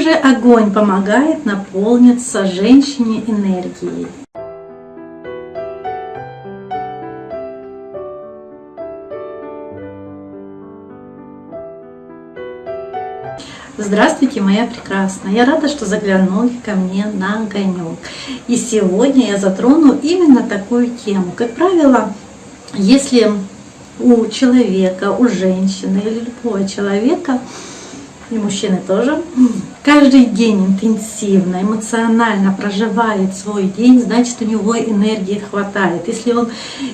же огонь помогает наполниться женщине энергией? Здравствуйте, моя прекрасная! Я рада, что заглянули ко мне на огонек. И сегодня я затрону именно такую тему. Как правило, если у человека, у женщины или любого человека и мужчины тоже, каждый день интенсивно, эмоционально проживает свой день, значит у него энергии хватает. Если он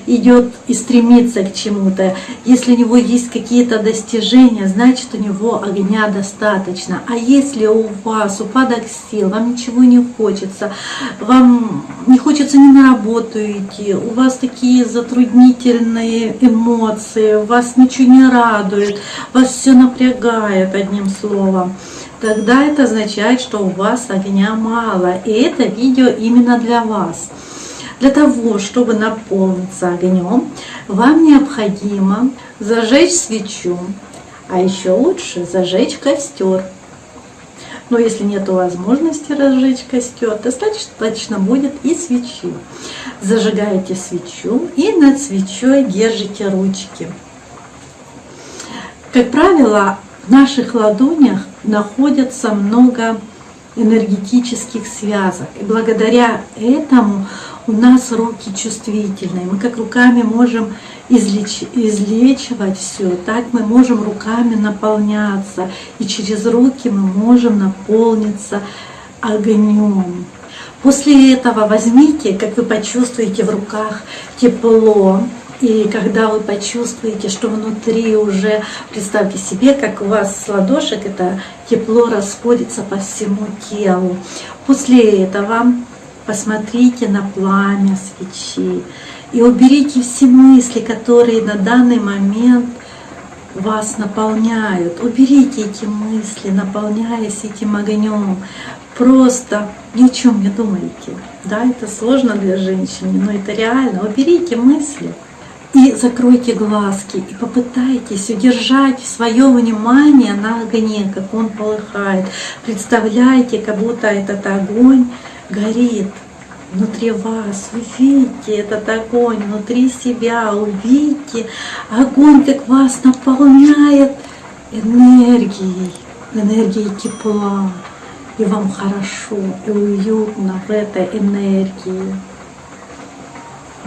идет и стремится к чему-то, если у него есть какие-то достижения, значит у него огня достаточно. А если у вас упадок сил, вам ничего не хочется, вам не хочется ни на работу идти, у вас такие затруднительные эмоции, вас ничего не радует, вас все напрягает одним словом, тогда это означает, что у вас огня мало. И это видео именно для вас. Для того, чтобы наполниться огнем, вам необходимо зажечь свечу, а еще лучше зажечь костер. Но если нет возможности разжечь костер, достаточно будет и свечи. Зажигаете свечу и над свечой держите ручки. Как правило, наших ладонях находится много энергетических связок. И благодаря этому у нас руки чувствительные. Мы как руками можем излеч... излечивать все, так мы можем руками наполняться. И через руки мы можем наполниться огнем. После этого возьмите, как вы почувствуете в руках тепло, и когда вы почувствуете, что внутри уже, представьте себе, как у вас с ладошек это тепло расходится по всему телу. После этого посмотрите на пламя свечи и уберите все мысли, которые на данный момент вас наполняют. Уберите эти мысли, наполняясь этим огнем. Просто ни о чем не думайте. Да, это сложно для женщины, но это реально. Уберите мысли. И закройте глазки и попытайтесь удержать свое внимание на огне, как он полыхает. Представляйте, как будто этот огонь горит внутри вас. Увидите этот огонь внутри себя, увидите огонь, как вас наполняет энергией, энергией тепла. И вам хорошо и уютно в этой энергии.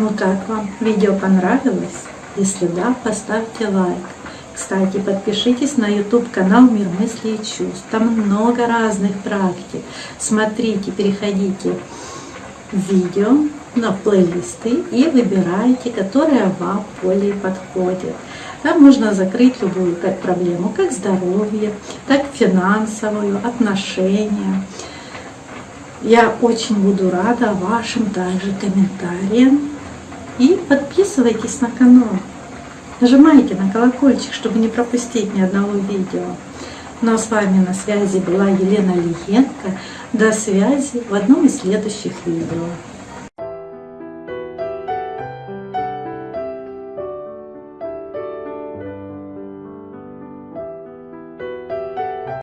Ну как вам? Видео понравилось? Если да, поставьте лайк. Кстати, подпишитесь на YouTube канал Мир мыслей и чувств. Там много разных практик. Смотрите, переходите в видео на плейлисты и выбирайте, которая вам более подходит. Там можно закрыть любую как проблему, как здоровье, так финансовую, отношения. Я очень буду рада вашим также комментариям и подписывайтесь на канал. Нажимайте на колокольчик, чтобы не пропустить ни одного видео. Ну а с вами на связи была Елена Лиенко. До связи в одном из следующих видео.